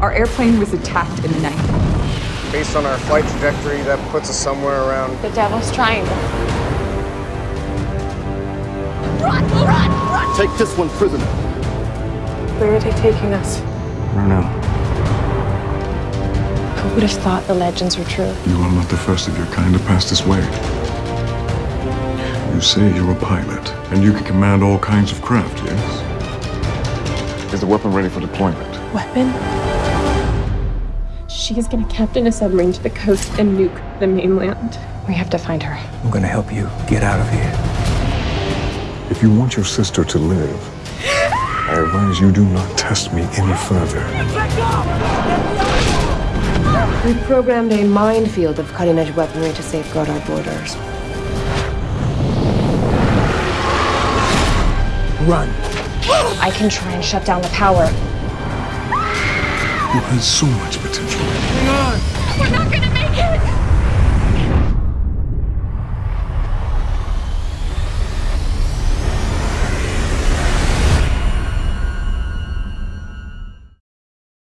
Our airplane was attacked in the night. Based on our flight trajectory, that puts us somewhere around The Devil's Triangle. Run! Run! Run! Take this one prisoner. Where are they taking us? I don't know. Who would have thought the legends were true? You are not the first of your kind to pass this way. You say you're a pilot, and you can command all kinds of craft, yes? Is the weapon ready for deployment? Weapon? She is gonna captain a submarine to the coast and nuke the mainland. We have to find her. I'm gonna help you get out of here. If you want your sister to live, I advise you do not test me any further. We programmed a minefield of cutting-edge weaponry to safeguard our borders. Run. I can try and shut down the power. You had so much potential. Hang on! We're not gonna make it!